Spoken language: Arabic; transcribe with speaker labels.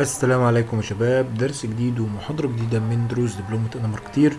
Speaker 1: السلام عليكم يا شباب. درس جديد ومحاضرة جديدة من دروس دبلومة أنا ماركتير